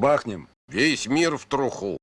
Бахнем. Весь мир в труху.